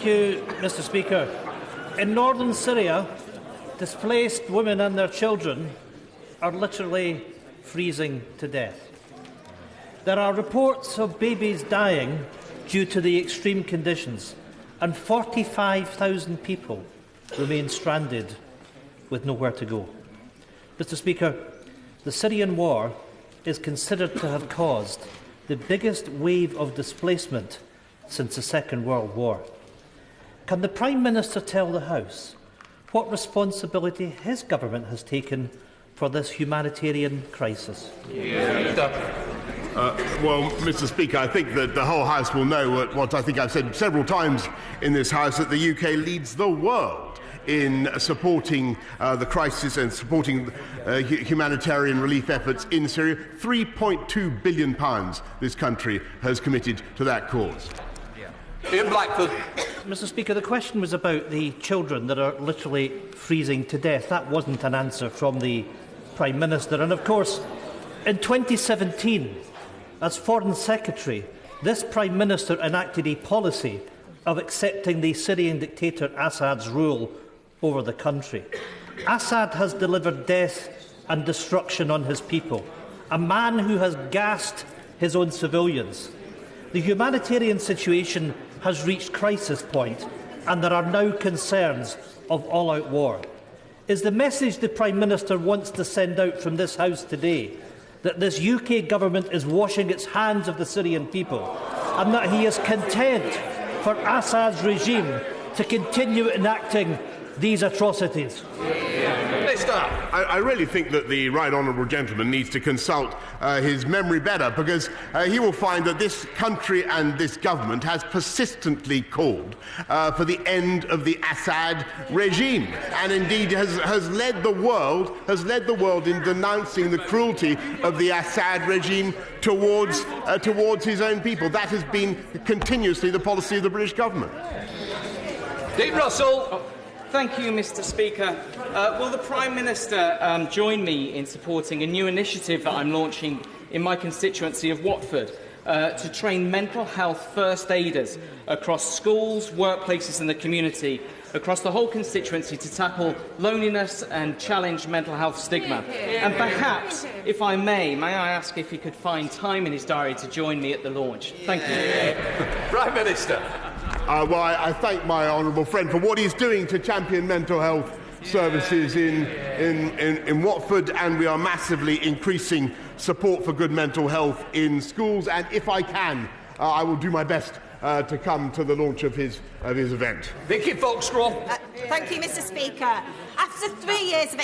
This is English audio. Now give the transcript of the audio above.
Thank you, Mr Speaker. In northern Syria, displaced women and their children are literally freezing to death. There are reports of babies dying due to the extreme conditions, and 45,000 people remain stranded with nowhere to go. Mr Speaker, the Syrian war is considered to have caused the biggest wave of displacement since the Second World War. Can the Prime Minister tell the House what responsibility his government has taken for this humanitarian crisis? Yeah. Uh, well, Mr Speaker, I think that the whole House will know what, what I think I've said several times in this House, that the UK leads the world in supporting uh, the crisis and supporting uh, humanitarian relief efforts in Syria. 3.2 billion pounds this country has committed to that cause. Ian Blackford. Mr Speaker, the question was about the children that are literally freezing to death. That wasn't an answer from the Prime Minister. And of course, in 2017, as Foreign Secretary, this Prime Minister enacted a policy of accepting the Syrian dictator Assad's rule over the country. Assad has delivered death and destruction on his people. A man who has gassed his own civilians, The humanitarian situation has reached crisis point and there are now concerns of all-out war. Is the message the Prime Minister wants to send out from this House today that this UK government is washing its hands of the Syrian people and that he is content for Assad's regime to continue enacting these atrocities? I, I really think that the right honourable gentleman needs to consult uh, his memory better because uh, he will find that this country and this government has persistently called uh, for the end of the Assad regime and indeed has, has led the world has led the world in denouncing the cruelty of the Assad regime towards uh, towards his own people. That has been continuously the policy of the British government. Dean Russell. Thank you, Mr Speaker. Uh, will the Prime Minister um, join me in supporting a new initiative that I'm launching in my constituency of Watford uh, to train mental health first aiders across schools, workplaces and the community across the whole constituency to tackle loneliness and challenge mental health stigma. And perhaps, if I may, may I ask if he could find time in his diary to join me at the launch? Thank you. Prime Minister. Uh, well, I, I thank my honourable friend for what he's doing to champion mental health services in, in, in, in Watford, and we are massively increasing support for good mental health in schools. And if I can, uh, I will do my best uh, to come to the launch of his, of his event. Vicky Foxcroft. Uh, thank you, Mr Speaker. After three years of